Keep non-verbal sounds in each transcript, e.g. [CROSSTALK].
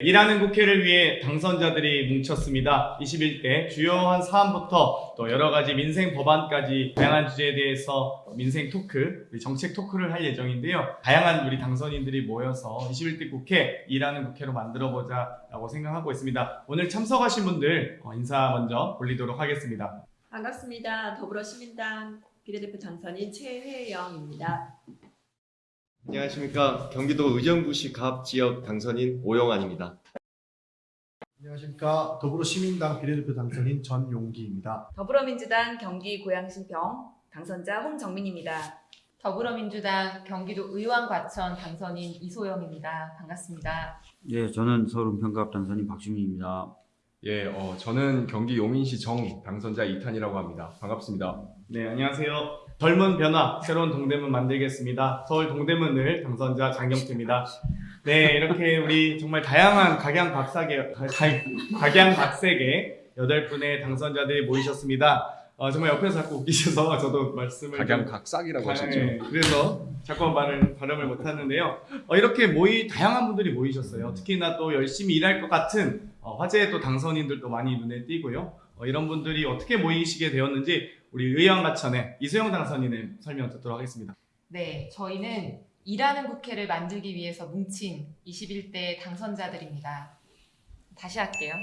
일하는 국회를 위해 당선자들이 뭉쳤습니다. 21대 주요한 사안부터 또 여러 가지 민생 법안까지 다양한 주제에 대해서 민생 토크, 정책 토크를 할 예정인데요. 다양한 우리 당선인들이 모여서 21대 국회 일하는 국회로 만들어보자 라고 생각하고 있습니다. 오늘 참석하신 분들 어, 인사 먼저 올리도록 하겠습니다. 반갑습니다. 더불어시민당 비례대표 당선인 최회영입니다. 안녕하십니까 경기도 의정부시 갑 지역 당선인 오영환입니다. 안녕하십니까 더불어시민당 비례대표 당선인 전용기입니다. 더불어민주당 경기 고양시병 당선자 홍정민입니다. 더불어민주당 경기도 의왕 과천 당선인 이소영입니다. 반갑습니다. 예, 저는 서울 평갑 당선인 박주민입니다. 예, 어, 저는 경기 용인시 정 당선자 이탄이라고 합니다. 반갑습니다. 네, 안녕하세요. 젊은 변화, 새로운 동대문 만들겠습니다. 서울 동대문을 당선자 장경태입니다. 네, 이렇게 우리 정말 다양한 각양각색의 가- 가- 각양각색의 여덟 분의 당선자들이 모이셨습니다. 어, 정말 옆에서 자꾸 웃기셔서 저도 말씀을 좀- 각양각삭이라고 하셨죠. 네, 그래서 자꾸 말을 발음을 못하는데요. 어, 이렇게 모이 다양한 분들이 모이셨어요. 특히나 또 열심히 일할 것 같은 어, 화제의 또 당선인들도 많이 눈에 띄고요. 어, 이런 분들이 어떻게 모이시게 되었는지 우리 의왕가천의 이수영 당선인의 설명 듣도록 하겠습니다. 네, 저희는 일하는 국회를 만들기 위해서 뭉친 21대 당선자들입니다. 다시 할게요.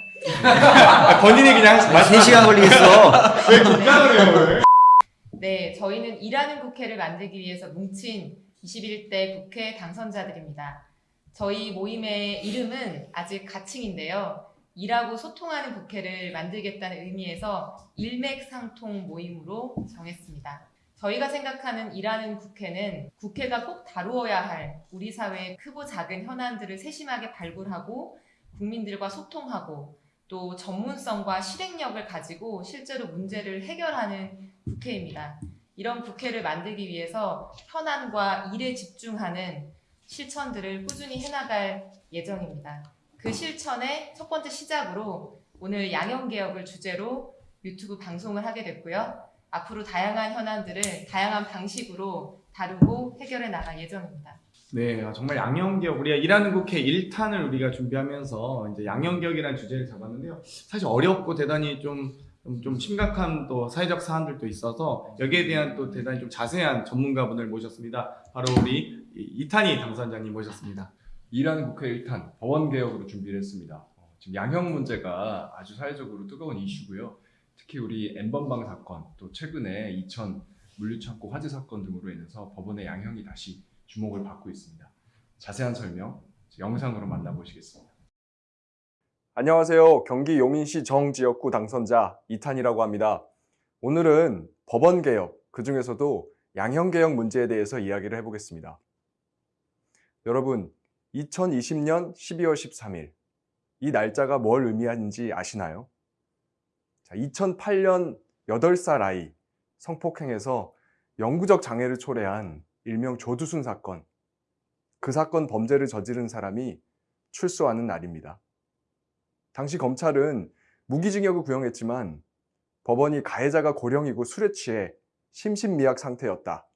아, 본인이 그냥 아, 3시간 걸리겠어. [LAUGHS] 왜 긴장을 해요? 왜? 네, 저희는 일하는 국회를 만들기 위해서 뭉친 21대 국회 당선자들입니다. 저희 모임의 이름은 아직 가칭인데요. 일하고 소통하는 국회를 만들겠다는 의미에서 일맥상통 모임으로 정했습니다. 저희가 생각하는 일하는 국회는 국회가 꼭 다루어야 할 우리 사회의 크고 작은 현안들을 세심하게 발굴하고 국민들과 소통하고 또 전문성과 실행력을 가지고 실제로 문제를 해결하는 국회입니다. 이런 국회를 만들기 위해서 현안과 일에 집중하는 실천들을 꾸준히 해나갈 예정입니다. 그 실천의 첫 번째 시작으로 오늘 양형개혁을 주제로 유튜브 방송을 하게 됐고요. 앞으로 다양한 현안들을 다양한 방식으로 다루고 해결해 나갈 예정입니다. 네, 아, 정말 양형개혁 우리가 일하는 국회 1탄을 우리가 준비하면서 이제 양형개혁이라는 주제를 잡았는데요. 사실 어렵고 대단히 좀, 좀, 좀 심각한 또 사회적 사안들도 있어서 여기에 대한 또 대단히 좀 자세한 전문가분을 모셨습니다. 바로 우리 이- 이탄희 당선자님 모셨습니다. 일하는 국회 1탄 법원 개혁으로 준비를 했습니다. 어, 지금 양형 문제가 아주 사회적으로 뜨거운 이슈고요. 특히 우리 엠번방 사건 또 최근에 이천 물류창고 화재 사건 등으로 인해서 법원의 양형이 다시 주목을 받고 있습니다. 자세한 설명 영상으로 만나보시겠습니다. 안녕하세요. 경기 용인시 정지역구 당선자 이탄이라고 합니다. 오늘은 법원 개혁, 그 중에서도 양형 개혁 문제에 대해서 이야기를 해보겠습니다. 여러분, 2020년 12월 13일 이 날짜가 뭘 의미하는지 아시나요? 자, 2008년 8살 아이 성폭행에서 영구적 장애를 초래한 일명 조두순 사건. 그 사건 범죄를 저지른 사람이 출소하는 날입니다. 당시 검찰은 무기징역을 구형했지만 법원이 가해자가 고령이고 술에 취해 심신미약 상태였다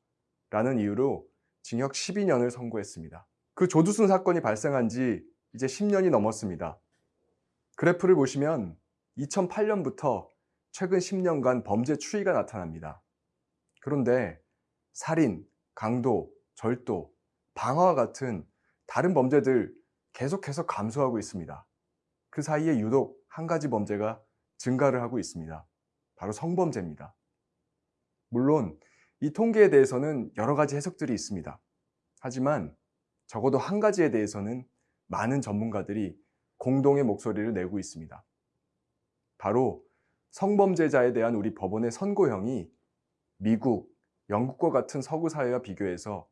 라는 이유로 징역 12년을 선고했습니다. 그 조두순 사건이 발생한 지 이제 10년이 넘었습니다. 그래프를 보시면 2008년부터 최근 10년간 범죄 추이가 나타납니다. 그런데 살인, 강도, 절도, 방화와 같은 다른 범죄들 계속해서 감소하고 있습니다. 그 사이에 유독 한 가지 범죄가 증가를 하고 있습니다. 바로 성범죄입니다. 물론 이 통계에 대해서는 여러 가지 해석들이 있습니다. 하지만 적어도 한 가지에 대해서는 많은 전문가들이 공동의 목소리를 내고 있습니다. 바로 성범죄자에 대한 우리 법원의 선고형이 미국, 영국과 같은 서구 사회와 비교해서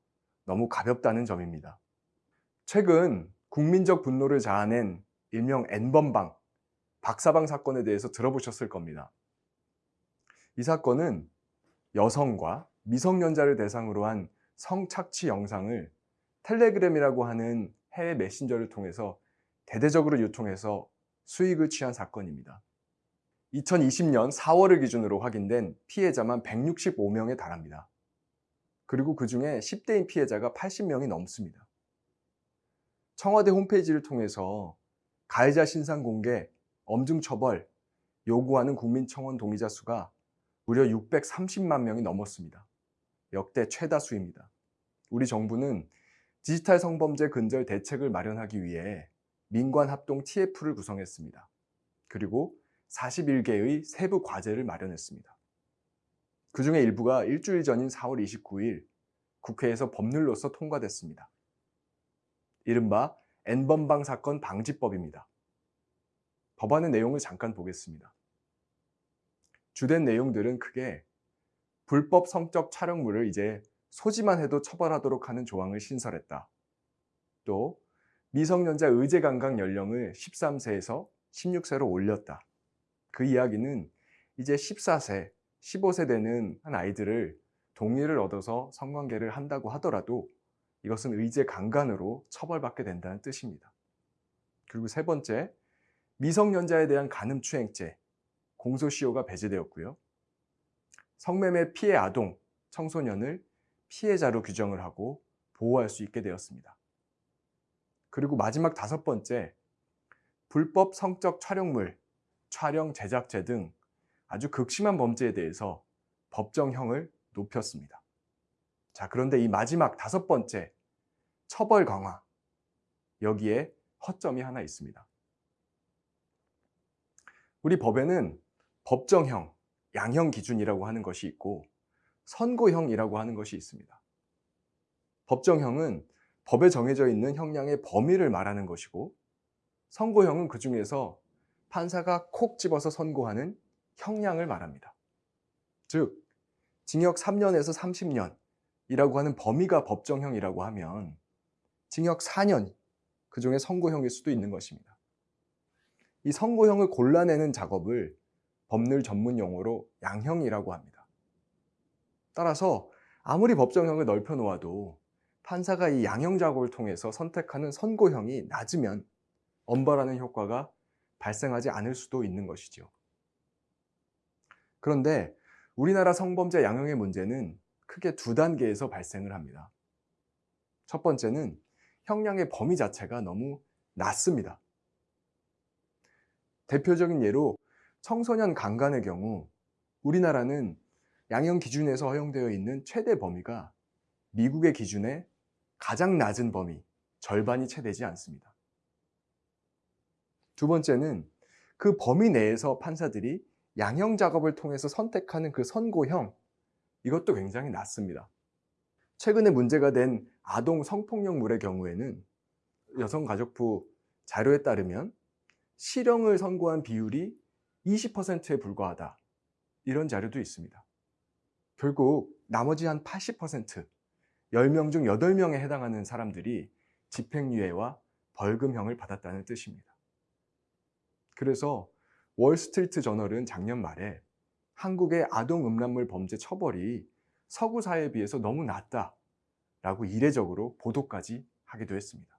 너무 가볍다는 점입니다. 최근 국민적 분노를 자아낸 일명 N번방, 박사방 사건에 대해서 들어보셨을 겁니다. 이 사건은 여성과 미성년자를 대상으로 한 성착취 영상을 텔레그램이라고 하는 해외 메신저를 통해서 대대적으로 유통해서 수익을 취한 사건입니다. 2020년 4월을 기준으로 확인된 피해자만 165명에 달합니다. 그리고 그 중에 10대인 피해자가 80명이 넘습니다. 청와대 홈페이지를 통해서 가해자 신상 공개, 엄중 처벌 요구하는 국민청원 동의자 수가 무려 630만 명이 넘었습니다. 역대 최다 수입니다. 우리 정부는 디지털 성범죄 근절 대책을 마련하기 위해 민관 합동 TF를 구성했습니다. 그리고 41개의 세부 과제를 마련했습니다. 그 중에 일부가 일주일 전인 4월 29일 국회에서 법률로서 통과됐습니다. 이른바 N번방 사건 방지법입니다. 법안의 내용을 잠깐 보겠습니다. 주된 내용들은 크게 불법 성적 촬영물을 이제 소지만 해도 처벌하도록 하는 조항을 신설했다. 또 미성년자 의제 감각 연령을 13세에서 16세로 올렸다. 그 이야기는 이제 14세, 15세 되는 한 아이들을 동의를 얻어서 성관계를 한다고 하더라도 이것은 의제 강간으로 처벌받게 된다는 뜻입니다. 그리고 세 번째, 미성년자에 대한 간음추행죄, 공소시효가 배제되었고요. 성매매 피해 아동, 청소년을 피해자로 규정을 하고 보호할 수 있게 되었습니다. 그리고 마지막 다섯 번째, 불법 성적 촬영물, 촬영 제작죄 등 아주 극심한 범죄에 대해서 법정형을 높였습니다. 자, 그런데 이 마지막 다섯 번째, 처벌 강화. 여기에 허점이 하나 있습니다. 우리 법에는 법정형, 양형 기준이라고 하는 것이 있고 선고형이라고 하는 것이 있습니다. 법정형은 법에 정해져 있는 형량의 범위를 말하는 것이고 선고형은 그 중에서 판사가 콕 집어서 선고하는 형량을 말합니다. 즉, 징역 3년에서 30년이라고 하는 범위가 법정형이라고 하면 징역 4년, 그 중에 선고형일 수도 있는 것입니다. 이 선고형을 골라내는 작업을 법률 전문 용어로 양형이라고 합니다. 따라서 아무리 법정형을 넓혀 놓아도 판사가 이 양형 작업을 통해서 선택하는 선고형이 낮으면 엄벌하는 효과가 발생하지 않을 수도 있는 것이죠. 그런데 우리나라 성범죄 양형의 문제는 크게 두 단계에서 발생을 합니다. 첫 번째는 형량의 범위 자체가 너무 낮습니다. 대표적인 예로 청소년 강간의 경우 우리나라는 양형 기준에서 허용되어 있는 최대 범위가 미국의 기준의 가장 낮은 범위, 절반이 채 되지 않습니다. 두 번째는 그 범위 내에서 판사들이 양형 작업을 통해서 선택하는 그 선고형, 이것도 굉장히 낮습니다. 최근에 문제가 된 아동 성폭력물의 경우에는 여성가족부 자료에 따르면 실형을 선고한 비율이 20%에 불과하다. 이런 자료도 있습니다. 결국 나머지 한 80%, 10명 중 8명에 해당하는 사람들이 집행유예와 벌금형을 받았다는 뜻입니다. 그래서 월스트리트 저널은 작년 말에 한국의 아동 음란물 범죄 처벌이 서구 사회에 비해서 너무 낮다 라고 이례적으로 보도까지 하기도 했습니다.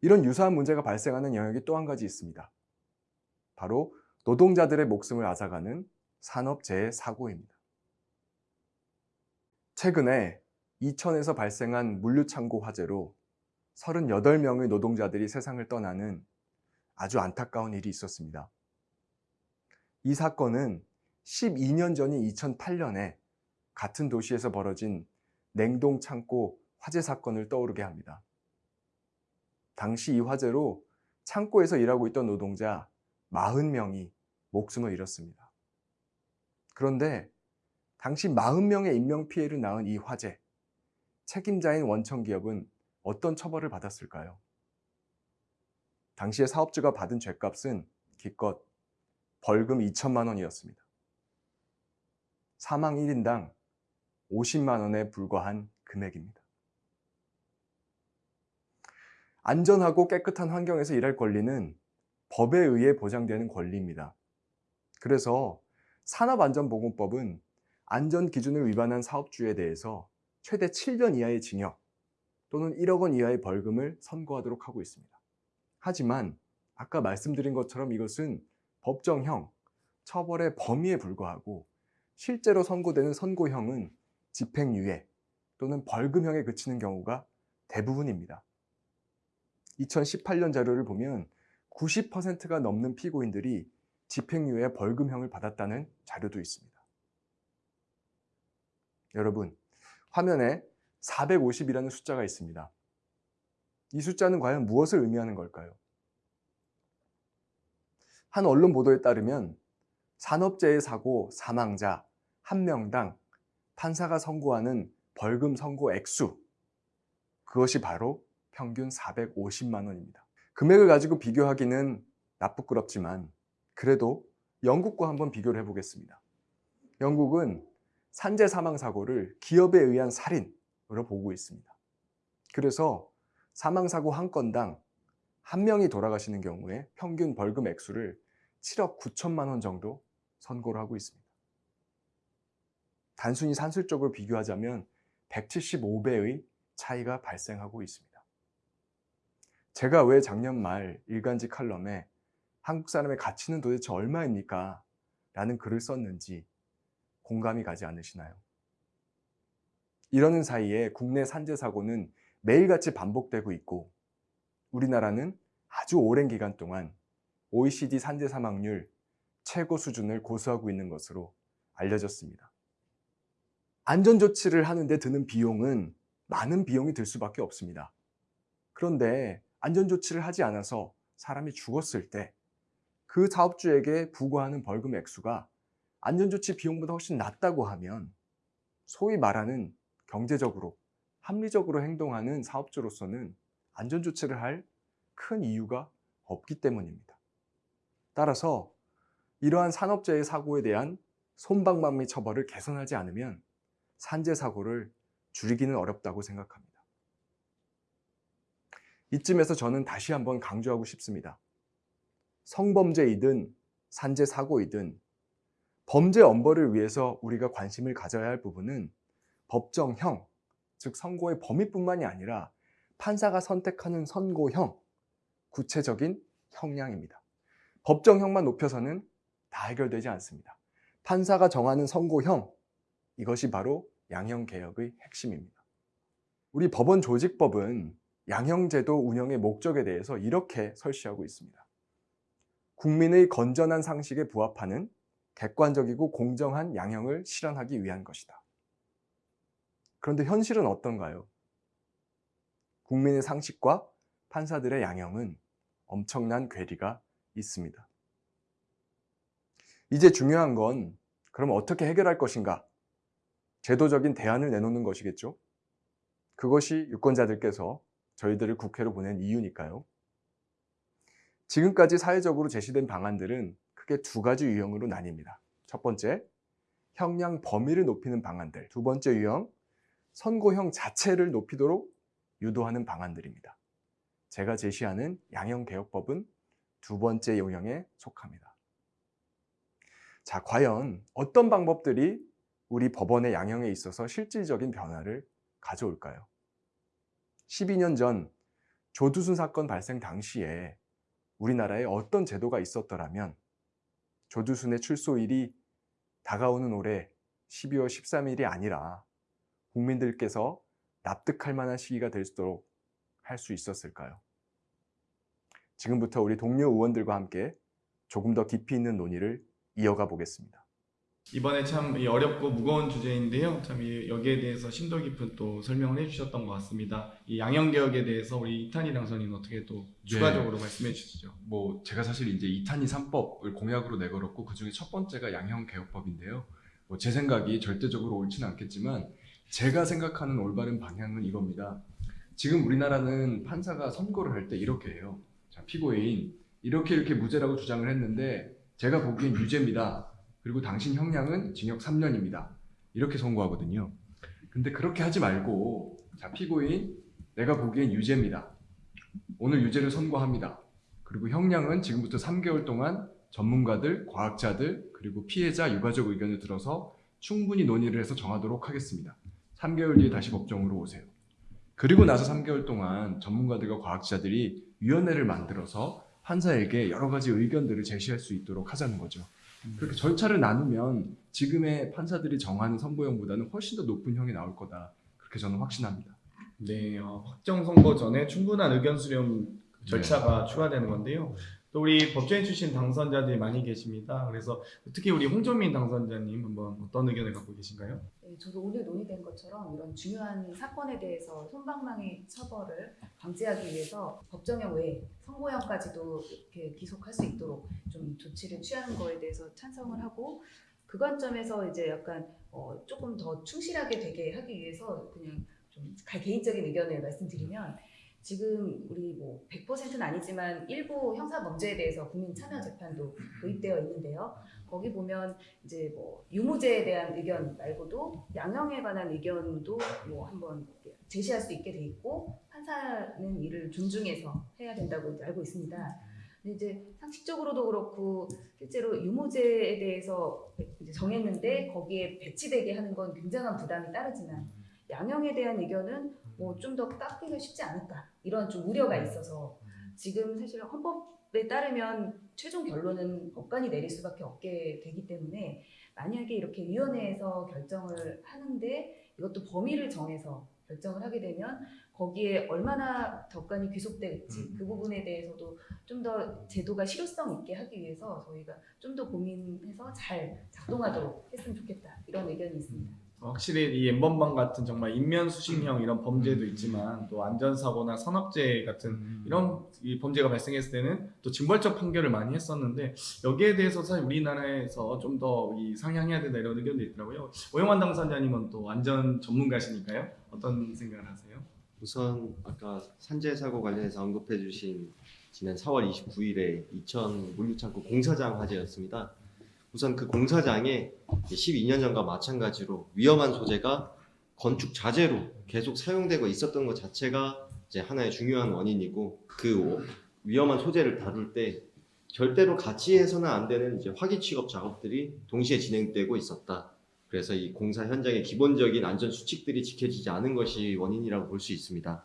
이런 유사한 문제가 발생하는 영역이 또 한 가지 있습니다. 바로 노동자들의 목숨을 앗아가는 산업재해 사고입니다. 최근에 이천에서 발생한 물류창고 화재로 38명의 노동자들이 세상을 떠나는 아주 안타까운 일이 있었습니다. 이 사건은 12년 전인 2008년에 같은 도시에서 벌어진 냉동 창고 화재 사건을 떠오르게 합니다. 당시 이 화재로 창고에서 일하고 있던 노동자 40명이 목숨을 잃었습니다. 그런데 당시 40명의 인명피해를 낳은 이 화재, 책임자인 원청기업은 어떤 처벌을 받았을까요? 당시에 사업주가 받은 죗값은 기껏 벌금 2천만 원이었습니다. 사망 1인당 50만 원에 불과한 금액입니다. 안전하고 깨끗한 환경에서 일할 권리는 법에 의해 보장되는 권리입니다. 그래서 산업안전보건법은 안전 기준을 위반한 사업주에 대해서 최대 7년 이하의 징역 또는 1억 원 이하의 벌금을 선고하도록 하고 있습니다. 하지만 아까 말씀드린 것처럼 이것은 법정형, 처벌의 범위에 불과하고 실제로 선고되는 선고형은 집행유예 또는 벌금형에 그치는 경우가 대부분입니다. 2018년 자료를 보면 90%가 넘는 피고인들이 집행유예 벌금형을 받았다는 자료도 있습니다. 여러분, 화면에 450이라는 숫자가 있습니다. 이 숫자는 과연 무엇을 의미하는 걸까요? 한 언론 보도에 따르면 산업재해 사고 사망자 한 명당 판사가 선고하는 벌금 선고 액수 그것이 바로 평균 450만 원입니다. 금액을 가지고 비교하기는 나쁘끄럽지만 그래도 영국과 한번 비교를 해보겠습니다. 영국은 산재 사망 사고를 기업에 의한 살인으로 보고 있습니다. 그래서 사망 사고 한 건당 한 명이 돌아가시는 경우에 평균 벌금 액수를 7억 9천만 원 정도 선고를 하고 있습니다. 단순히 산술적으로 비교하자면 175배의 차이가 발생하고 있습니다. 제가 왜 작년 말 일간지 칼럼에 한국 사람의 가치는 도대체 얼마입니까? 라는 글을 썼는지 공감이 가지 않으시나요? 이러는 사이에 국내 산재 사고는 매일같이 반복되고 있고 우리나라는 아주 오랜 기간 동안 OECD 산재 사망률 최고 수준을 고수하고 있는 것으로 알려졌습니다. 안전조치를 하는데 드는 비용은 많은 비용이 들 수밖에 없습니다. 그런데 안전조치를 하지 않아서 사람이 죽었을 때 그 사업주에게 부과하는 벌금 액수가 안전조치 비용보다 훨씬 낮다고 하면 소위 말하는 경제적으로 합리적으로 행동하는 사업주로서는 안전조치를 할 큰 이유가 없기 때문입니다. 따라서 이러한 산업재해 사고에 대한 손방망 및 처벌을 개선하지 않으면 산재 사고를 줄이기는 어렵다고 생각합니다. 이쯤에서 저는 다시 한번 강조하고 싶습니다. 성범죄이든 산재 사고이든 범죄 엄벌을 위해서 우리가 관심을 가져야 할 부분은 법정형, 즉 선고의 범위뿐만이 아니라 판사가 선택하는 선고형, 구체적인 형량입니다. 법정형만 높여서는 다 해결되지 않습니다. 판사가 정하는 선고형, 이것이 바로 양형개혁의 핵심입니다. 우리 법원 조직법은 양형제도 운영의 목적에 대해서 이렇게 설시하고 있습니다. 국민의 건전한 상식에 부합하는 객관적이고 공정한 양형을 실현하기 위한 것이다. 그런데 현실은 어떤가요? 국민의 상식과 판사들의 양형은 엄청난 괴리가 있습니다. 이제 중요한 건 그럼 어떻게 해결할 것인가? 제도적인 대안을 내놓는 것이겠죠? 그것이 유권자들께서 저희들을 국회로 보낸 이유니까요. 지금까지 사회적으로 제시된 방안들은 크게 두 가지 유형으로 나뉩니다. 첫 번째, 형량 범위를 높이는 방안들. 두 번째 유형, 선고형 자체를 높이도록 유도하는 방안들입니다. 제가 제시하는 양형개혁법은 두 번째 유형에 속합니다. 자, 과연 어떤 방법들이 우리 법원의 양형에 있어서 실질적인 변화를 가져올까요? 12년 전 조두순 사건 발생 당시에 우리나라에 어떤 제도가 있었더라면 조두순의 출소일이 다가오는 올해 12월 13일이 아니라 국민들께서 납득할 만한 시기가 될 수 있도록 할 수 있었을까요? 지금부터 우리 동료 의원들과 함께 조금 더 깊이 있는 논의를 이어가 보겠습니다. 이번에 참이 어렵고 무거운 주제인데요. 참 이- 여기에 대해서 심도 깊은 또 설명을 해주셨던 것 같습니다. 이 양형 개혁에 대해서 우리 이탄희 당선인 어떻게 또 추가적으로 말씀해 주시죠. 뭐 제가 사실 이제 이탄희 3법을 공약으로 내걸었고 그 중에 첫 번째가 양형 개혁법인데요. 뭐 제 생각이 절대적으로 옳지는 않겠지만 제가 생각하는 올바른 방향은 이겁니다. 지금 우리나라는 판사가 선고를 할 때 이렇게 해요. 자, 피고인 이렇게 이렇게 무죄라고 주장을 했는데 제가 보기엔 유죄입니다. 그리고 당신 형량은 징역 3년입니다. 이렇게 선고하거든요. 근데 그렇게 하지 말고 자, 피고인 내가 보기엔 유죄입니다. 오늘 유죄를 선고합니다. 그리고 형량은 지금부터 3개월 동안 전문가들, 과학자들, 그리고 피해자 유가족 의견을 들어서 충분히 논의를 해서 정하도록 하겠습니다. 3개월 뒤에 다시 법정으로 오세요. 그리고 나서 3개월 동안 전문가들과 과학자들이 위원회를 만들어서 판사에게 여러 가지 의견들을 제시할 수 있도록 하자는 거죠. 그렇게 절차를 나누면 지금의 판사들이 정하는 선고형보다는 훨씬 더 높은 형이 나올 거다. 그렇게 저는 확신합니다. 네, 어, 확정 선고 전에 충분한 의견 수렴 절차가 추가되는 건데요. 또 우리 법조인 출신 당선자들이 많이 계십니다. 그래서 특히 우리 홍정민 당선자님 한번 어떤 의견을 갖고 계신가요? 네, 저도 오늘 논의된 것처럼 이런 중요한 사건에 대해서 손방망이 처벌을 방지하기 위해서 법정형 외에 선고형까지도 이렇게 기속할 수 있도록 좀 조치를 취하는 거에 대해서 찬성을 하고 그 관점에서 이제 약간 어, 조금 더 충실하게 되게 하기 위해서 그냥 좀 개인적인 의견을 말씀드리면 지금 우리 뭐 100%는 아니지만 일부 형사 범죄에 대해서 국민 참여 재판도 도입되어 있는데요. 거기 보면 이제 뭐 유무죄에 대한 의견 말고도 양형에 관한 의견도 뭐 한번 제시할 수 있게 돼 있고 판사는 이를 존중해서 해야 된다고 알고 있습니다. 이제 상식적으로도 그렇고 실제로 유무죄에 대해서 정했는데 거기에 배치되게 하는 건 굉장한 부담이 따르지만 양형에 대한 의견은 뭐 좀 더 깎기가 쉽지 않을까. 이런 좀 우려가 있어서 지금 사실 헌법에 따르면 최종 결론은 법관이 내릴 수밖에 없게 되기 때문에 만약에 이렇게 위원회에서 결정을 하는데 이것도 범위를 정해서 결정을 하게 되면 거기에 얼마나 덕관이 귀속될지 그 부분에 대해서도 좀 더 제도가 실효성 있게 하기 위해서 저희가 좀 더 고민해서 잘 작동하도록 했으면 좋겠다. 이런 의견이 있습니다. 확실히 이 엠번방 같은 정말 인면수신형 이런 범죄도 있지만 또 안전사고나 산업재해 같은 이런 이 범죄가 발생했을 때는 또 징벌적 판결을 많이 했었는데 여기에 대해서 사실 우리나라에서 좀더이 상향해야 된다 이런 의견도 있더라고요. 오영환 당선자님은 또 안전 전문가시니까요. 어떤 생각을 하세요? 우선 아까 산재 사고 관련해서 언급해 주신 지난 4월 29일에 이천 물류창고 공사장 화재였습니다. 우선 그 공사장에 12년 전과 마찬가지로 위험한 소재가 건축 자재로 계속 사용되고 있었던 것 자체가 이제 하나의 중요한 원인이고 그 위험한 소재를 다룰 때 절대로 같이 해서는 안 되는 이제 화기 취급 작업들이 동시에 진행되고 있었다. 그래서 이 공사 현장의 기본적인 안전 수칙들이 지켜지지 않은 것이 원인이라고 볼 수 있습니다.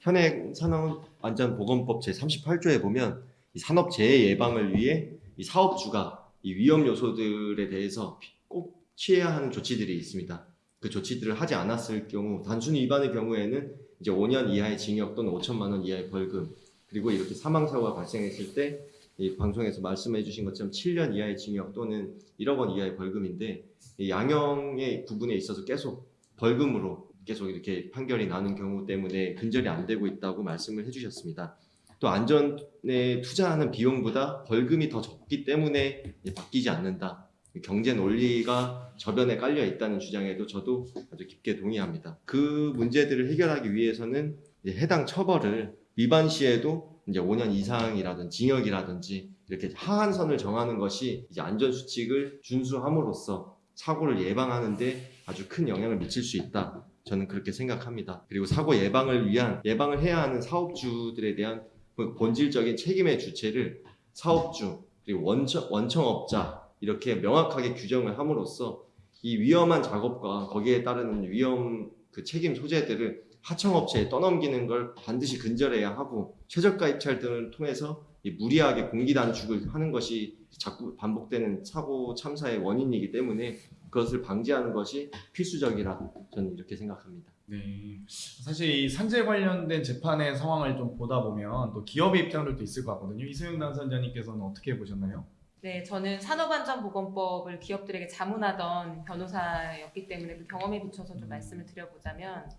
현행 산업안전보건법 제38조에 보면 이 산업 재해 예방을 위해 이 사업주가 이 위험 요소들에 대해서 꼭 취해야 하는 조치들이 있습니다. 그 조치들을 하지 않았을 경우 단순 위반의 경우에는 이제 5년 이하의 징역 또는 5천만 원 이하의 벌금 그리고 이렇게 사망 사고가 발생했을 때 이 방송에서 말씀해 주신 것처럼 7년 이하의 징역 또는 1억 원 이하의 벌금인데 이 양형의 부분에 있어서 계속 벌금으로 계속 이렇게 판결이 나는 경우 때문에 근절이 안 되고 있다고 말씀을 해주셨습니다. 또 안전에 투자하는 비용보다 벌금이 더 적기 때문에 바뀌지 않는다. 경제 논리가 저변에 깔려 있다는 주장에도 저도 아주 깊게 동의합니다. 그 문제들을 해결하기 위해서는 해당 처벌을 위반 시에도 이제 5년 이상이라든지 징역이라든지 이렇게 하한 선을 정하는 것이 이제 안전 수칙을 준수함으로써 사고를 예방하는데 아주 큰 영향을 미칠 수 있다. 저는 그렇게 생각합니다. 그리고 사고 예방을 위한 예방을 해야 하는 사업주들에 대한 그 본질적인 책임의 주체를 사업주 그리고 원청, 원청업자 이렇게 명확하게 규정을 함으로써 이 위험한 작업과 거기에 따르는 위험 그 책임 소재들을 하청업체에 떠넘기는 걸 반드시 근절해야 하고 최저가 입찰 등을 통해서 이 무리하게 공기 단축을 하는 것이 자꾸 반복되는 사고 참사의 원인이기 때문에 그것을 방지하는 것이 필수적이라 저는 이렇게 생각합니다. 네. 사실 이 산재 관련된 재판의 상황을 좀 보다 보면 또 기업의 입장들도 있을 것 같거든요. 이소영 당선자님께서는 어떻게 보셨나요? 네, 저는 산업안전보건법을 기업들에게 자문하던 변호사였기 때문에 그 경험에 비춰서 좀 말씀을 드려보자면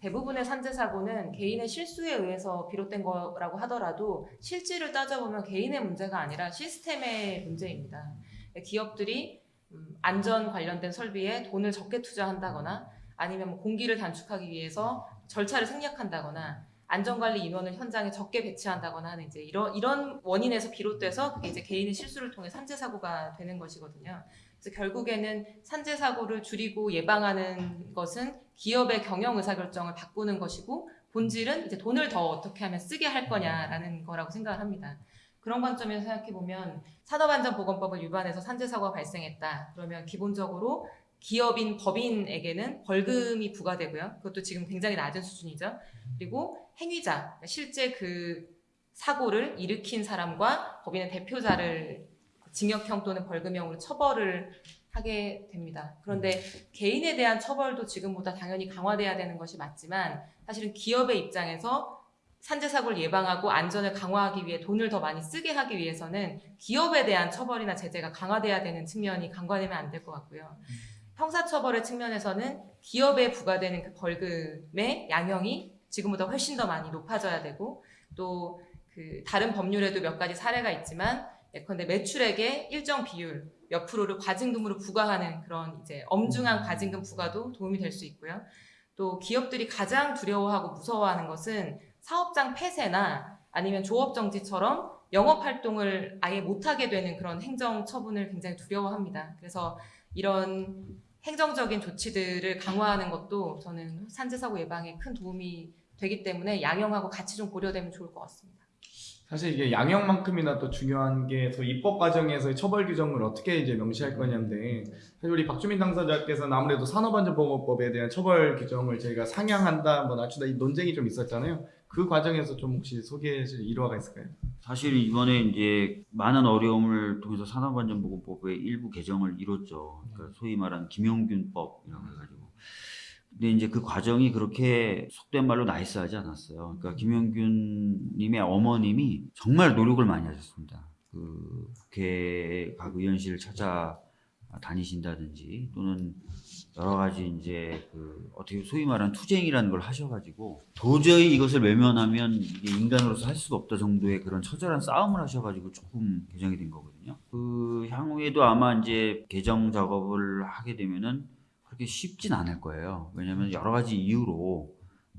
대부분의 산재 사고는 개인의 실수에 의해서 비롯된 거라고 하더라도 실질을 따져보면 개인의 문제가 아니라 시스템의 문제입니다. 기업들이 음, 안전 관련된 설비에 돈을 적게 투자한다거나 아니면 뭐 공기를 단축하기 위해서 절차를 생략한다거나 안전관리 인원을 현장에 적게 배치한다거나 하는 이제 이런 이런 원인에서 비롯돼서 그게 이제 개인의 실수를 통해 산재 사고가 되는 것이거든요. 그래서 결국에는 산재 사고를 줄이고 예방하는 것은 기업의 경영 의사 결정을 바꾸는 것이고 본질은 이제 돈을 더 어떻게 하면 쓰게 할 거냐라는 거라고 생각을 합니다. 그런 관점에서 생각해 보면 산업안전보건법을 위반해서 산재 사고가 발생했다. 그러면 기본적으로 기업인 법인에게는 벌금이 부과되고요. 그것도 지금 굉장히 낮은 수준이죠. 그리고 행위자, 실제 그 사고를 일으킨 사람과 법인의 대표자를 징역형 또는 벌금형으로 처벌을 하게 됩니다. 그런데 개인에 대한 처벌도 지금보다 당연히 강화돼야 되는 것이 맞지만 사실은 기업의 입장에서 산재 사고를 예방하고 안전을 강화하기 위해 돈을 더 많이 쓰게 하기 위해서는 기업에 대한 처벌이나 제재가 강화돼야 되는 측면이 간과되면 안 될 것 같고요. 형사처벌의 측면에서는 기업에 부과되는 그 벌금의 양형이 지금보다 훨씬 더 많이 높아져야 되고 또 그 다른 법률에도 몇 가지 사례가 있지만 예컨대 매출액의 일정 비율 몇 프로를 과징금으로 부과하는 그런 이제 엄중한 과징금 부과도 도움이 될 수 있고요. 또 기업들이 가장 두려워하고 무서워하는 것은 사업장 폐쇄나 아니면 조업 정지처럼 영업 활동을 아예 못하게 되는 그런 행정 처분을 굉장히 두려워합니다. 그래서 이런 행정적인 조치들을 강화하는 것도 저는 산재 사고 예방에 큰 도움이 되기 때문에 양형하고 같이 좀 고려되면 좋을 것 같습니다. 사실 이게 양형만큼이나 또 중요한 게또 입법 과정에서의 처벌 규정을 어떻게 이제 명시할 거냐인데 사실 우리 박주민 당사자께서는 아무래도 산업안전보건법에 대한 처벌 규정을 저희가 상향한다, 뭐 낮추다 이 논쟁이 좀 있었잖아요. 그 과정에서 좀 혹시 소개하실 일화가 있을까요? 사실 이번에 이제 많은 어려움을 통해서 산업안전보건법의 일부 개정을 이뤘죠. 그러니까 소위 말하는 김용균법이라고 해가지고. 근데 이제 그 과정이 그렇게 속된 말로 나이스하지 않았어요. 그러니까 김용균님의 어머님이 정말 노력을 많이 하셨습니다. 그 국회 각 의원실을 찾아 다니신다든지 또는 여러 가지 이제 그 어떻게 소위 말하는 투쟁이라는 걸 하셔가지고 도저히 이것을 외면하면 이게 인간으로서 할 수가 없다 정도의 그런 처절한 싸움을 하셔가지고 조금 개정이 된 거거든요. 그 향후에도 아마 이제 개정 작업을 하게 되면은 그렇게 쉽진 않을 거예요. 왜냐하면 여러 가지 이유로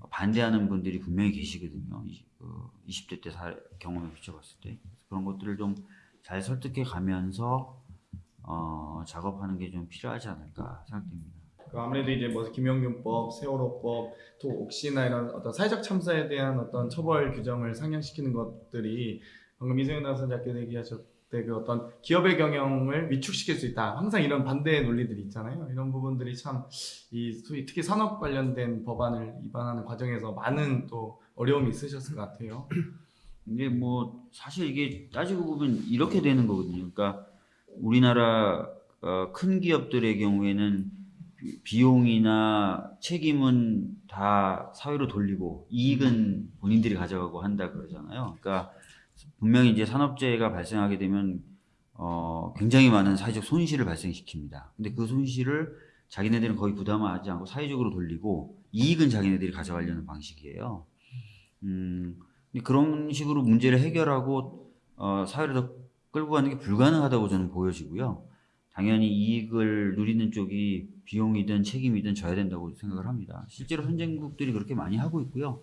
반대하는 분들이 분명히 계시거든요. 이- 그 20 대 때 사- 경험에 비춰봤을 때 그런 것들을 좀 잘 설득해 가면서 어, 작업하는 게 좀 필요하지 않을까 생각됩니다. 그 아무래도 이제 뭐 김영균법, 세월호법, 또 혹시나 이런 어떤 사회적 참사에 대한 어떤 처벌 규정을 상향시키는 것들이 방금 이세윤 당선자께서 얘기하셨 때그 어떤 기업의 경영을 위축시킬 수 있다. 항상 이런 반대 논리들이 있잖아요. 이런 부분들이 참 이 소위 특히 산업 관련된 법안을 입안하는 과정에서 많은 또 어려움이 있으셨을 것 같아요. 근데 뭐 사실 이게 따지고 보면 이렇게 되는 거거든요. 그러니까 우리나라 어, 큰 기업들의 경우에는 비- 비용이나 책임은 다 사회로 돌리고 이익은 본인들이 가져가고 한다 그러잖아요. 그러니까 분명히 이제 산업재해가 발생하게 되면 어, 굉장히 많은 사회적 손실을 발생시킵니다. 근데 그 손실을 자기네들은 거의 부담하지 않고 사회적으로 돌리고 이익은 자기네들이 가져가려는 방식이에요. 음, 그런 식으로 문제를 해결하고 어, 사회를 더 끌고 가는 게 불가능하다고 저는 보여지고요. 당연히 이익을 누리는 쪽이 비용이든 책임이든 져야 된다고 생각을 합니다. 실제로 선진국들이 그렇게 많이 하고 있고요.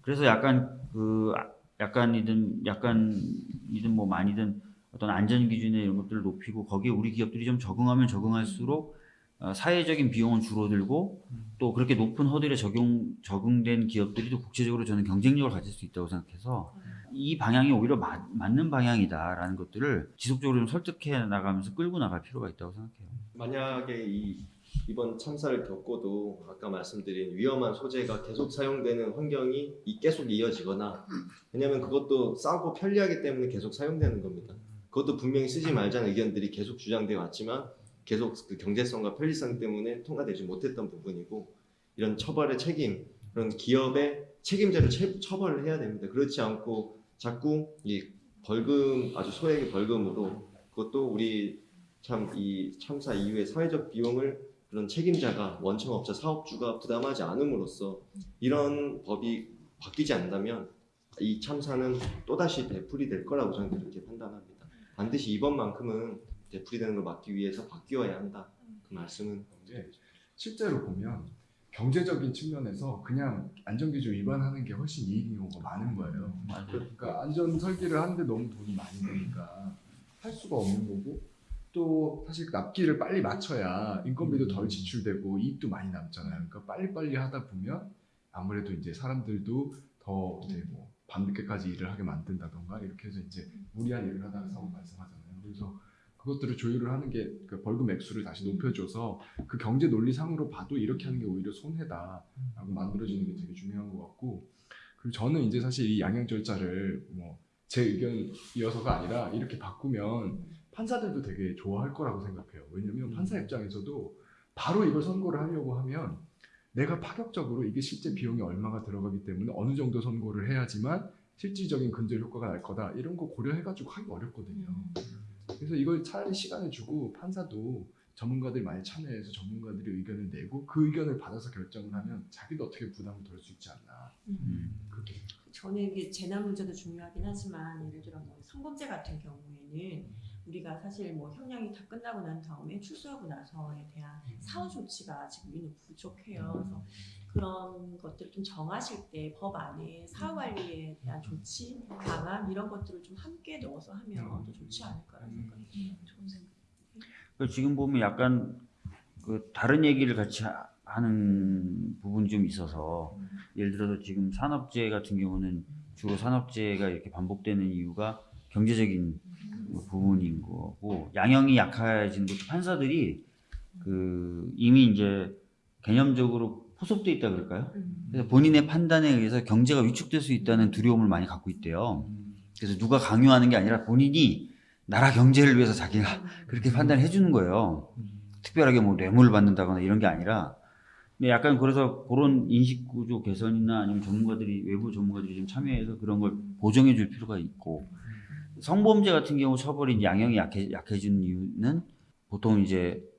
그래서 약간 그 아- 약간이든 약간이든 뭐 많이든 어떤 안전 기준에 이런 것들을 높이고 거기에 우리 기업들이 좀 적응하면 적응할수록 어, 사회적인 비용은 줄어들고 또 그렇게 높은 허들에 적용 적응된 기업들이 또 국제적으로 저는 경쟁력을 가질 수 있다고 생각해서 이 방향이 오히려 맞, 맞는 방향이다라는 것들을 지속적으로 좀 설득해 나가면서 끌고 나갈 필요가 있다고 생각해요. 만약에 이 이번 참사를 겪고도 아까 말씀드린 위험한 소재가 계속 사용되는 환경이 이- 계속 이어지거나 왜냐하면 그것도 싸고 편리하기 때문에 계속 사용되는 겁니다. 그것도 분명히 쓰지 말자는 의견들이 계속 주장되어 왔지만 계속 그 경제성과 편리성 때문에 통과되지 못했던 부분이고 이런 처벌의 책임 그런 기업의 책임자를 채- 처벌을 해야 됩니다. 그렇지 않고 자꾸 이 벌금 아주 소액의 벌금으로 그것도 우리 참 이 참사 이후에 사회적 비용을 그런 책임자가 원청업자 사업주가 부담하지 않음으로써 이런 법이 바뀌지 않는다면 이 참사는 또다시 되풀이 될 거라고 저는 그렇게 판단합니다. 반드시 이번만큼은 되풀이 되는 걸 막기 위해서 바뀌어야 한다. 그 말씀은 이제 실제로 보면 경제적인 측면에서 그냥 안전기준 위반하는 게 훨씬 이익인 경우가 많은 거예요. 맞아요. 그러니까 안전 설계를 하는데 너무 돈이 많이 드니까 할 수가 없는 거고 또 사실 납기를 빨리 맞춰야 인건비도 덜 지출되고 이익도 많이 남잖아요. 그러니까 빨리빨리 하다 보면 아무래도 이제 사람들도 더 이제 뭐 밤늦게까지 일을 하게 만든다던가 이렇게 해서 이제 무리한 일을 하다가 사고 발생하잖아요. 그래서 그것들을 조율을 하는 게 그 벌금 액수를 다시 높여줘서 그 경제 논리상으로 봐도 이렇게 하는 게 오히려 손해다라고 만들어지는 게 되게 중요한 것 같고 그리고 저는 이제 사실 이 양형 절차를 뭐 제 의견이어서가 아니라 이렇게 바꾸면 판사들도 되게 좋아할 거라고 생각해요. 왜냐면 판사 입장에서도 바로 이걸 선고를 하려고 하면 내가 파격적으로 이게 실제 비용이 얼마가 들어가기 때문에 어느 정도 선고를 해야지만 실질적인 근절 효과가 날 거다 이런 거 고려해가지고 하기 어렵거든요. 그래서 이걸 차라리 시간을 주고 판사도 전문가들이 많이 참여해서 전문가들이 의견을 내고 그 의견을 받아서 결정을 하면 자기도 어떻게 부담을 덜 수 있지 않나. 음. 그게 저는 이게 재난 문제도 중요하긴 하지만 예를 들어 뭐 성범죄 같은 경우에는 우리가 사실 뭐 형량이 다 끝나고 난 다음에 출소하고 나서에 대한 사후 조치가 지금 우리는 부족해요. 그래서 그런 것들을 좀 정하실 때 법 안에 사후 관리에 대한 조치, 방안 이런 것들을 좀 함께 넣어서 하면 더 좋지 않을까라는 생각이 들어요. 좋은 생각. 그 지금 보면 약간 그 다른 얘기를 같이 하- 하는 부분이 좀 있어서 예를 들어서 지금 산업재해 같은 경우는 주로 산업재해가 이렇게 반복되는 이유가 경제적인 부분인 거고 양형이 약해진 것도 판사들이 그 이미 이제 개념적으로 포섭돼 있다 그럴까요? 그래서 본인의 판단에 의해서 경제가 위축될 수 있다는 두려움을 많이 갖고 있대요. 그래서 누가 강요하는 게 아니라 본인이 나라 경제를 위해서 자기가 그렇게 판단해 주는 거예요. 특별하게 뭐 뇌물을 받는다거나 이런 게 아니라 근데 약간 그래서 그런 인식 구조 개선이나 아니면 전문가들이 외부 전문가들이 좀 참여해서 그런 걸 보정해 줄 필요가 있고 성범죄 같은 경우 처벌이 양형이 약해 약해진 이유는 보통 이제 과-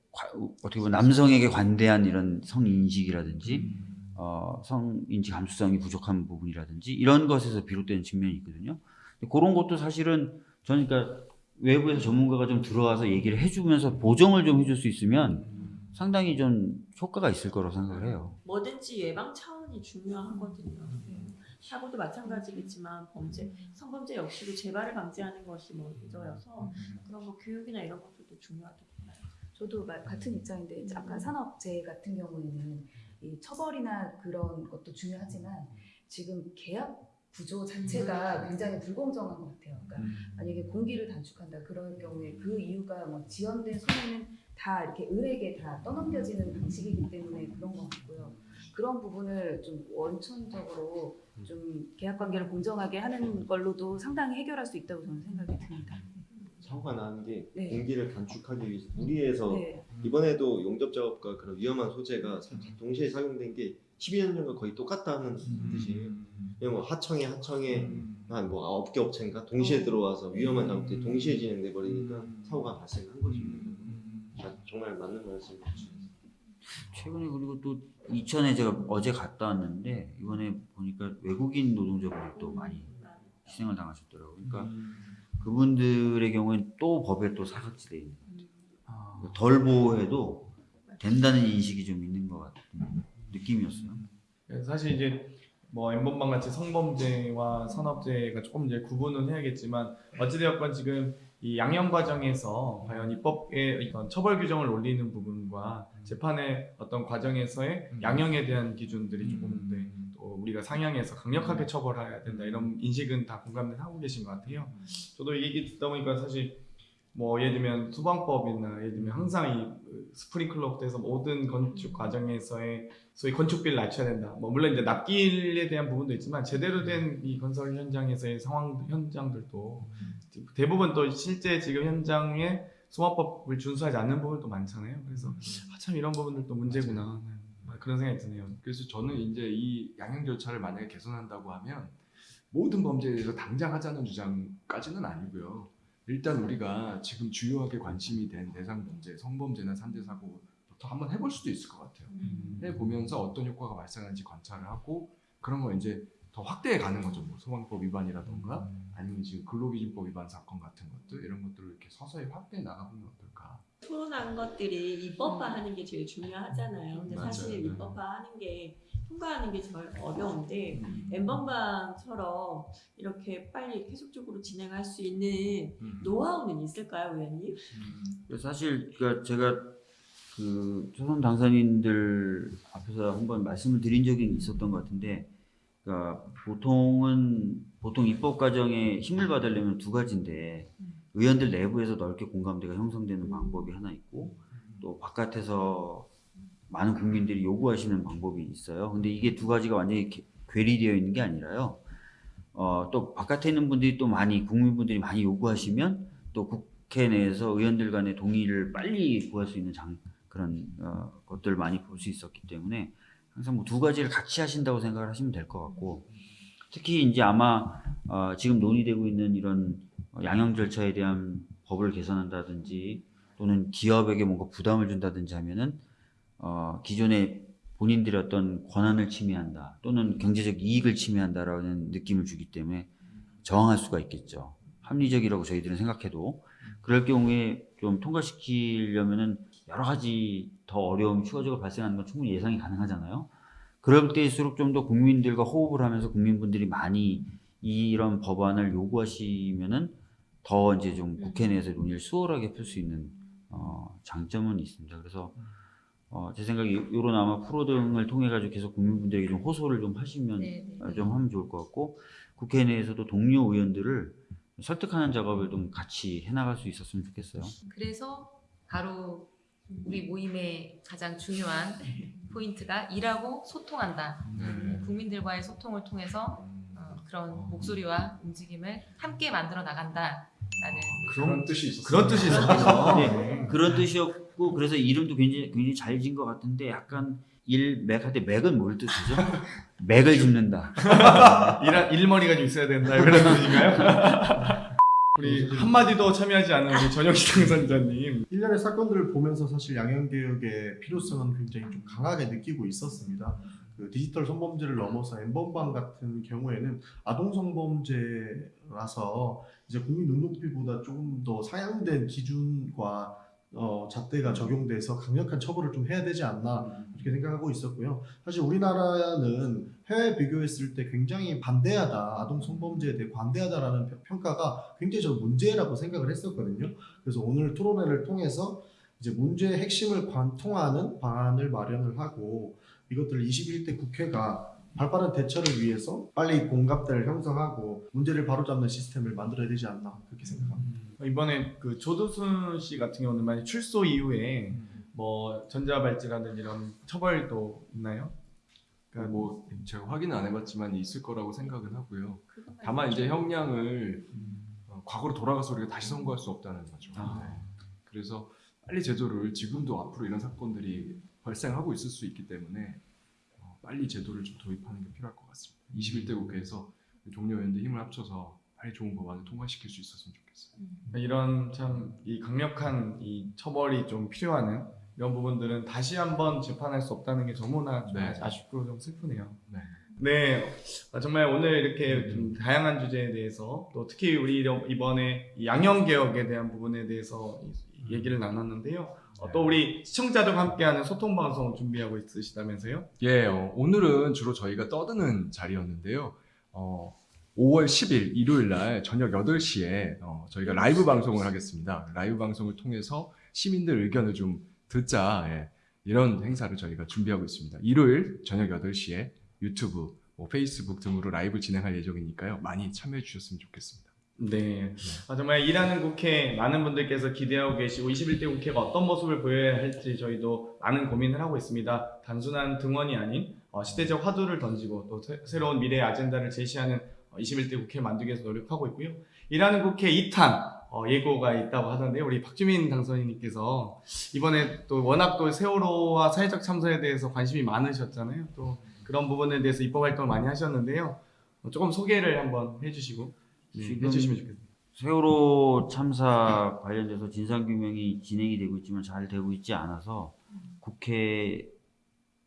어떻게 보면 남성에게 관대한 이런 성인식이라든지 어, 성인지 감수성이 부족한 부분이라든지 이런 것에서 비롯되는 측면이 있거든요. 근데 그런 것도 사실은 저는 그러니까 외부에서 전문가가 좀 들어와서 얘기를 해주면서 보정을 좀 해줄 수 있으면 상당히 좀 효과가 있을 거라고 생각을 해요. 뭐든지 예방 차원이 중요하거든요. 사고도 마찬가지겠지만 범죄, 성범죄 역시도 재발을 방지하는 것이 뭐 먼저여서 그런 뭐 교육이나 이런 것들도 중요하다고 봐요. 저도 마- 같은 입장인데 이제 아까 산업재해 같은 경우에는 이 처벌이나 그런 것도 중요하지만 지금 계약 구조 자체가 굉장히 불공정한 것 같아요. 그러니까 만약에 공기를 단축한다 그럴 경우에 그 이유가 뭐 지연된 손해는 다 이렇게 을에게 다 떠넘겨지는 방식이기 때문에 그런 것 같고요. 그런 부분을 좀 원천적으로 좀 계약 관계를 공정하게 하는 걸로도 상당히 해결할 수 있다고 저는 생각이 듭니다. 사고가 나는 게 네. 공기를 단축하기 위해서 무리해서 네. 이번에도 용접 작업과 그런 위험한 소재가 사- 동시에 사용된 게 12년 전과 거의 똑같다는 뜻이에요. 뭐 하청에 하청에 한뭐 아홉 개 업체인가 동시에 들어와서 위험한 작업들이 동시에 진행돼 버리니까 사고가 발생한 것입니다. 아, 정말 맞는 말씀이죠. 최근에 그리고 또 이천에 제가 어제 갔다 왔는데 이번에 보니까 외국인 노동자분이 또 많이 희생을 당하셨더라고요. 그러니까 그분들의 경우에는 또 법에 또 사각지대에 있는 거죠. 덜 보호해도 된다는 인식이 좀 있는 것 같은 느낌이었어요. 그래서 사실 이제 뭐 엠번방 같이 성범죄와 산업재해가 조금 이제 구분은 해야겠지만 어찌되었건 지금 이 양형 과정에서 과연 입법의 어떤 처벌 규정을 올리는 부분과 재판의 어떤 과정에서의 양형에 대한 기준들이 조금 네, 또 우리가 상향해서 강력하게 처벌해야 된다. 이런 인식은 다 공감을 하고 계신 것 같아요. 저도 이 얘기 듣다 보니까 사실 뭐 예를 들면 소방법이나 예를 들면 항상 이 스프링클러부터 해서 모든 건축 과정에서의 소위 건축비를 낮춰야 된다. 뭐 물론 이제 납기에 대한 부분도 있지만 제대로 된 이 건설 현장에서의 상황 현장들도 대부분 또 실제 지금 현장에 소방법을 준수하지 않는 부분도 많잖아요. 그래서 아, 참 이런 부분들도 문제구나. 네, 그런 생각이 드네요. 그래서 저는 이제 이 양형 절차를 만약에 개선한다고 하면 모든 범죄에 대해서 당장 하자는 주장까지는 아니고요. 일단 우리가 지금 주요하게 관심이 된 대상 범죄, 성범죄나 산재 사고부터 한번 해볼 수도 있을 것 같아요. 해보면서 어떤 효과가 발생하는지 관찰을 하고 그런 거 이제 더 확대해 가는 거죠. 뭐 소방법 위반이라던가 아니면 지금 근로기준법 위반 사건 같은 것들 이런 것들을 이렇게 서서히 확대해 나가보면. 토론한 것들이 입법화하는 게 제일 중요하잖아요. 근데 맞아요. 사실 입법화하는 게 통과하는 게 제일 어려운데 음. 엠번방처럼 이렇게 빨리 계속적으로 진행할 수 있는 노하우는 있을까요, 의원님? 그래서 사실 그러니까 제가 그 초선 당선인들 앞에서 한번 말씀을 드린 적이 있었던 것 같은데, 그러니까 보통은 보통 입법 과정에 힘을 받으려면 두 가지인데 의원들 내부에서 넓게 공감대가 형성되는 방법이 하나 있고 또 바깥에서 많은 국민들이 요구하시는 방법이 있어요. 근데 이게 두 가지가 완전히 개- 괴리되어 있는 게 아니라요. 어, 또 바깥에 있는 분들이 또 많이 국민분들이 많이 요구하시면 또 국회 내에서 의원들 간의 동의를 빨리 구할 수 있는 장, 그런 어, 것들을 많이 볼 수 있었기 때문에 항상 뭐 두 가지를 같이 하신다고 생각을 하시면 될 것 같고 특히 이제 아마 어, 지금 논의되고 있는 이런 양형 절차에 대한 법을 개선한다든지 또는 기업에게 뭔가 부담을 준다든지 하면은 어, 기존에 본인들의 어떤 권한을 침해한다 또는 경제적 이익을 침해한다라는 느낌을 주기 때문에 저항할 수가 있겠죠. 합리적이라고 저희들은 생각해도 그럴 경우에 좀 통과시키려면은 여러 가지 더 어려움, 추가적으로 발생하는 건 충분히 예상이 가능하잖아요. 그럴 때일수록 좀 더 국민들과 호흡을 하면서 국민분들이 많이 이런 법안을 요구하시면은 더 이제 좀 국회 내에서 논의를 수월하게 풀 수 있는 어, 장점은 있습니다. 그래서 어, 제 생각에 이런 아마 프로 등을 통해 가지고 계속 국민분들에게 좀 호소를 좀 하시면 네, 네, 어, 네. 좀 하면 좋을 것 같고 국회 내에서도 동료 의원들을 설득하는 작업을 좀 같이 해나갈 수 있었으면 좋겠어요. 그래서 바로 우리 모임의 가장 중요한 포인트가 일하고 소통한다. 네. 국민들과의 소통을 통해서 어, 그런 목소리와 움직임을 함께 만들어 나간다 라는 그런 뜻이 있었어요. 그런 뜻이 있었군요. [LAUGHS] 네, 그런 뜻이었고 그래서 이름도 굉장히 굉장히 잘 지은 것 같은데 약간 일맥한테 맥은 뭘 뜻이죠? [LAUGHS] 맥을 짚는다. [LAUGHS] 일, 일머리가 좀 있어야 된다 이런 뜻인가요? 우리 한마디 도 참여하지 않은 우리 전영식 당선자님 일련의 사건들을 보면서 사실 양형개혁의 필요성은 굉장히 좀 강하게 느끼고 있었습니다. 그 디지털 성범죄를 넘어서 엠번방 같은 경우에는 아동 성범죄라서 이제 국민 눈높이보다 조금 더 상향된 기준과 어, 잣대가 적용돼서 강력한 처벌을 좀 해야 되지 않나 이렇게 생각하고 있었고요. 사실 우리나라는 해외 비교했을 때 굉장히 반대하다, 아동 성범죄에 대해 관대하다라는 평- 평가가 굉장히 저는 문제라고 생각을 했었거든요. 그래서 오늘 토론회를 통해서 이제 문제의 핵심을 관통하는 방안을 마련을 하고 이것들을 21대 국회가 발빠른 대처를 위해서 빨리 공감대를 형성하고 문제를 바로잡는 시스템을 만들어야 되지 않나 그렇게 생각합니다. 이번에 그 조두순 씨 같은 경우는 만약 출소 이후에 뭐 전자발찌라든지 이런 처벌도 있나요? 그러니까 뭐 제가 확인은 안 해봤지만 있을 거라고 생각은 하고요. 다만 이제 형량을 어, 과거로 돌아가서 우리가 다시 선고할 수 없다는 거죠. 아. 네. 그래서 빨리 제도를 지금도 앞으로 이런 사건들이 발생하고 있을 수 있기 때문에 어, 빨리 제도를 좀 도입하는 게 필요할 것 같습니다. 21대 국회에서 동료 의원들 힘을 합쳐서 빨리 좋은 법안을 통과시킬 수 있었으면 좋겠어요. 이런 참 이 강력한 이 처벌이 좀 필요하는 이런 부분들은 다시 한번 재판할 수 없다는 게 너무나 좀 네. 아쉽고 좀 슬프네요. 네. 네, 아, 정말 오늘 이렇게 좀 다양한 주제에 대해서 또 특히 우리 이번에 이 양형 개혁에 대한 부분에 대해서 이- 얘기를 나눴는데요. 어, 또 우리 시청자들과 함께하는 소통 방송 준비하고 있으시다면서요? 예, 어, 오늘은 주로 저희가 떠드는 자리였는데요. 어, 5월 10일 일요일 날 저녁 8시에 어, 저희가 라이브 방송을 하겠습니다. 라이브 방송을 통해서 시민들 의견을 좀 듣자. 예, 이런 행사를 저희가 준비하고 있습니다. 일요일 저녁 8시에 유튜브, 뭐 페이스북 등으로 라이브 진행할 예정이니까요. 많이 참여해 주셨으면 좋겠습니다. 네. 아, 정말 일하는 국회 많은 분들께서 기대하고 계시고 21대 국회가 어떤 모습을 보여야 할지 저희도 많은 고민을 하고 있습니다. 단순한 등원이 아닌 어, 시대적 화두를 던지고 또 새, 로운 미래의 아젠다를 제시하는 어, 21대 국회 만들기 위해서 노력하고 있고요. 일하는 국회 2탄 어, 예고가 있다고 하던데요. 우리 박주민 당선인님께서 이번에 또 워낙 또 세월호와 사회적 참사에 대해서 관심이 많으셨잖아요. 또 그런 부분에 대해서 입법 활동을 많이 하셨는데요. 어, 조금 소개를 한번 해주시고 네, 지금 해주시면 좋겠습니다. 세월호 참사 관련돼서 진상규명이 진행이 되고 있지만 잘 되고 있지 않아서 국회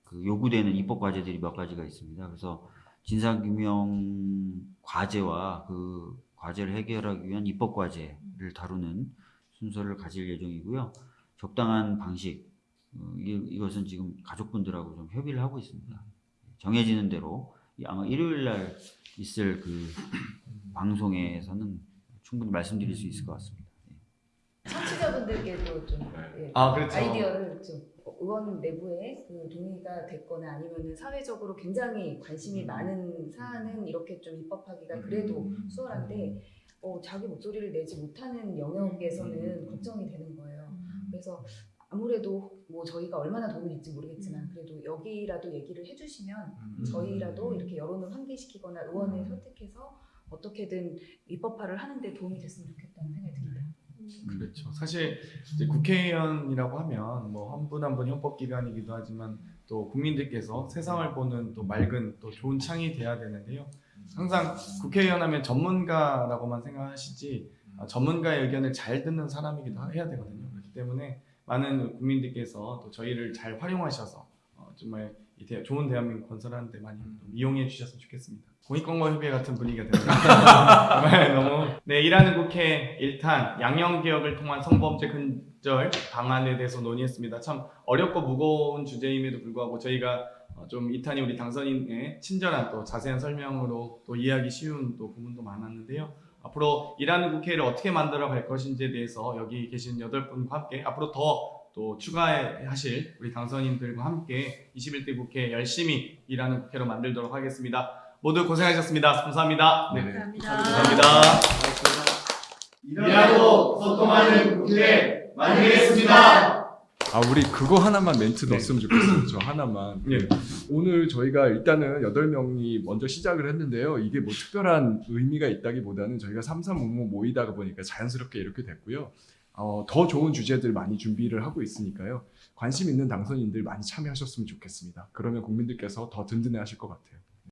그 요구되는 입법 과제들이 몇 가지가 있습니다. 그래서 진상규명 과제와 그 과제를 해결하기 위한 입법 과제를 다루는 순서를 가질 예정이고요. 적당한 방식 어, 이- 이것은 지금 가족분들하고 좀 협의를 하고 있습니다. 정해지는 대로 아마 일요일 날 있을 그 방송에서는 충분히 말씀드릴 수 있을 것 같습니다. 청취자분들께도 좀 예, 아, 그렇죠. 아이디어를 좀 의원 내부에 그 동의가 됐거나 아니면 사회적으로 굉장히 관심이 많은 사안은 이렇게 좀 입법하기가 그래도 수월한데 어, 자기 목소리를 내지 못하는 영역에서는 걱정이 되는 거예요. 그래서 아무래도 뭐 저희가 얼마나 도움이 될지 모르겠지만 그래도 여기라도 얘기를 해주시면 저희라도 이렇게 여론을 환기시키거나 의원을 설득해서 어떻게든 입법화를 하는데 도움이 됐으면 좋겠다는 생각이 듭니다. 그렇죠. 사실 이제 국회의원이라고 하면 뭐한분 한 분 헌법 기관이기도 하지만 또 국민들께서 세상을 보는 또 맑은 또 좋은 창이 돼야 되는데요. 항상 국회의원 하면 전문가라고만 생각하시지 아, 전문가의 의견을 잘 듣는 사람이기도 해야 되거든요. 그렇기 때문에 많은 국민들께서 또 저희를 잘 활용하셔서 어, 정말 이 대- 좋은 대한민국 건설하는 데 많이 좀 이용해 주셨으면 좋겠습니다. 공익광고협회 같은 분위기가 [LAUGHS] 됩니다. 정말 너무 네 일하는 국회 1탄 양형 개혁을 통한 성범죄 근절 방안에 대해서 논의했습니다. 참 어렵고 무거운 주제임에도 불구하고 저희가 어, 좀 2탄이 우리 당선인의 친절한 또 자세한 설명으로 또 이해하기 쉬운 또 부분도 많았는데요. 앞으로 일하는 국회를 어떻게 만들어 갈 것인지에 대해서 여기 계신 여덟 분과 함께 앞으로 더 또 추가하실 우리 당선인들과 함께 21대 국회 열심히 일하는 국회로 만들도록 하겠습니다. 모두 고생하셨습니다. 감사합니다. 네. 감사합니다. 감사합니다. 일하고 소통하는 국회 만들겠습니다. 아 우리 그거 하나만 멘트 넣었으면 좋겠어요. 저 하나만. 예. 오늘 저희가 일단은 8명이 먼저 시작을 했는데요. 이게 뭐 특별한 의미가 있다기보다는 저희가 삼삼오오 모이다가 보니까 자연스럽게 이렇게 됐고요. 어, 더 좋은 주제들 많이 준비를 하고 있으니까요. 관심 있는 당선인들 많이 참여하셨으면 좋겠습니다. 그러면 국민들께서 더 든든해 하실 것 같아요.